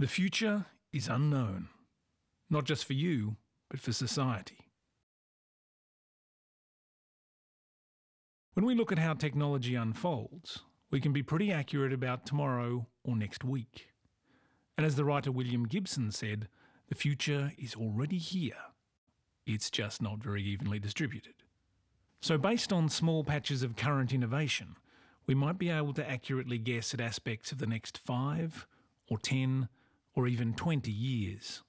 The future is unknown, not just for you, but for society. When we look at how technology unfolds, we can be pretty accurate about tomorrow or next week. And as the writer William Gibson said, the future is already here. It's just not very evenly distributed. So, based on small patches of current innovation, we might be able to accurately guess at aspects of the next five, or ten, or even 20 years.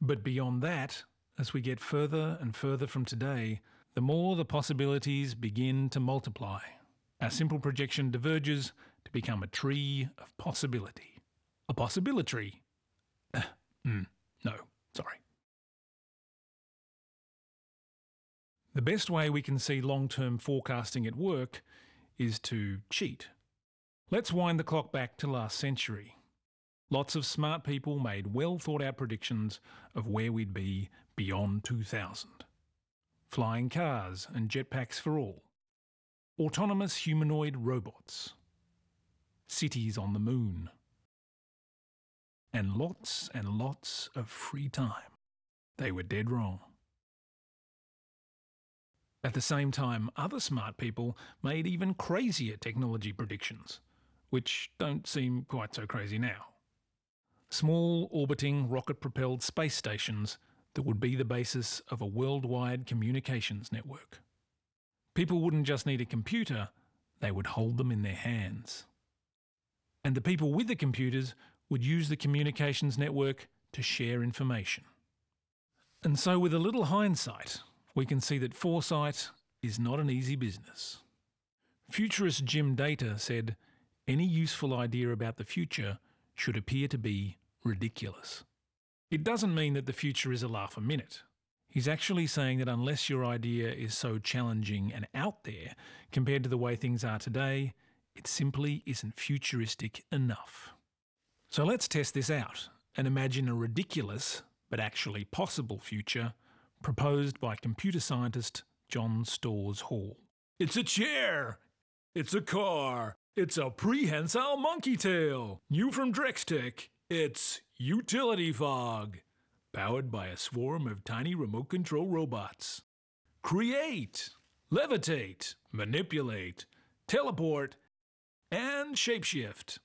But beyond that, as we get further and further from today, the more the possibilities begin to multiply. Our simple projection diverges to become a tree of possibility. A possibility. Uh, mm, no, sorry. The best way we can see long term forecasting at work is to cheat. Let's wind the clock back to last century. Lots of smart people made well thought out predictions of where we'd be beyond 2000. Flying cars and jetpacks for all. Autonomous humanoid robots. Cities on the moon. And lots and lots of free time. They were dead wrong. At the same time, other smart people made even crazier technology predictions, which don't seem quite so crazy now. Small orbiting rocket propelled space stations that would be the basis of a worldwide communications network. People wouldn't just need a computer, they would hold them in their hands. And the people with the computers would use the communications network to share information. And so, with a little hindsight, we can see that foresight is not an easy business. Futurist Jim Dator said, any useful idea about the future should appear to be ridiculous. It doesn't mean that the future is a laugh a minute. He's actually saying that unless your idea is so challenging and out there compared to the way things are today, it simply isn't futuristic enough. So let's test this out and imagine a ridiculous, but actually possible future proposed by computer scientist John Storrs Hall. It's a chair! It's a car! It's a prehensile monkey tail! New from Drextech, it's Utility Fog, powered by a swarm of tiny remote control robots. Create, levitate, manipulate, teleport, and shapeshift.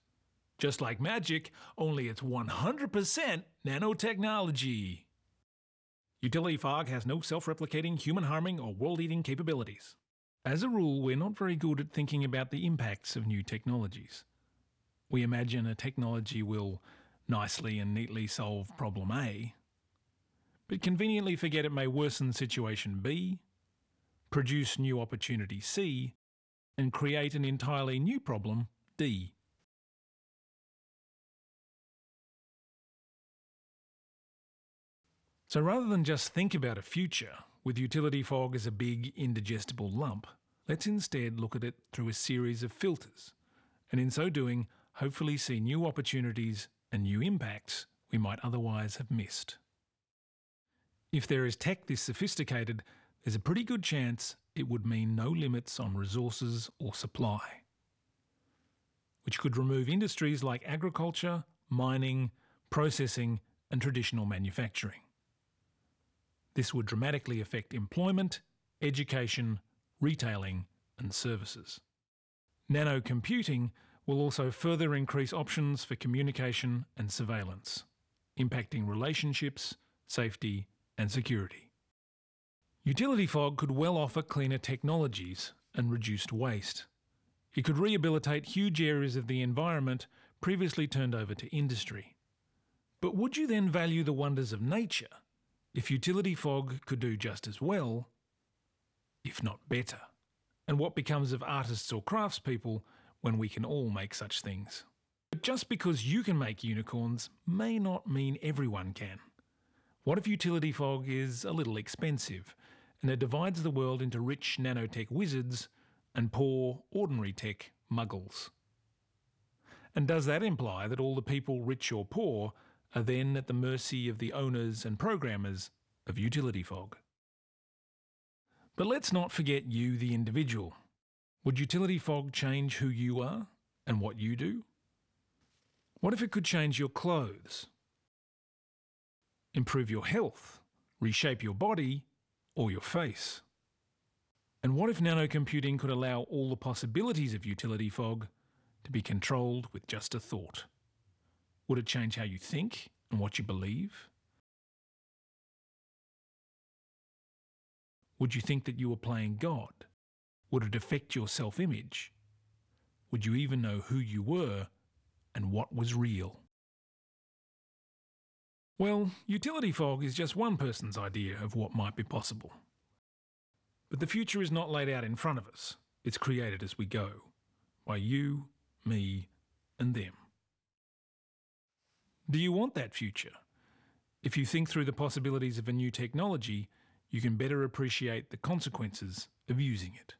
Just like magic, only it's 100% nanotechnology. Utility Fog has no self replicating, human harming, or world eating capabilities. As a rule, we're not very good at thinking about the impacts of new technologies. We imagine a technology will nicely and neatly solve problem A, but conveniently forget it may worsen situation B, produce new opportunity C, and create an entirely new problem D. So rather than just think about a future with utility fog as a big indigestible lump, let's instead look at it through a series of filters, and in so doing, hopefully see new opportunities and new impacts we might otherwise have missed. If there is tech this sophisticated, there's a pretty good chance it would mean no limits on resources or supply, which could remove industries like agriculture, mining, processing, and traditional manufacturing. This would dramatically affect employment, education, retailing, and services. Nanocomputing will also further increase options for communication and surveillance, impacting relationships, safety, and security. Utility fog could well offer cleaner technologies and reduced waste. It could rehabilitate huge areas of the environment previously turned over to industry. But would you then value the wonders of nature if utility fog could do just as well, if not better? And what becomes of artists or craftspeople when we can all make such things? But just because you can make unicorns may not mean everyone can. What if utility fog is a little expensive and it divides the world into rich nanotech wizards and poor, ordinary tech muggles? And does that imply that all the people, rich or poor, are then at the mercy of the owners and programmers of utility fog. But let's not forget you, the individual. Would utility fog change who you are and what you do? What if it could change your clothes, improve your health, reshape your body, or your face? And what if nanocomputing could allow all the possibilities of utility fog to be controlled with just a thought? Would it change how you think and what you believe? Would you think that you were playing God? Would it affect your self image? Would you even know who you were and what was real? Well, utility fog is just one person's idea of what might be possible. But the future is not laid out in front of us, it's created as we go by you, me, and them. Do you want that future? If you think through the possibilities of a new technology, you can better appreciate the consequences of using it.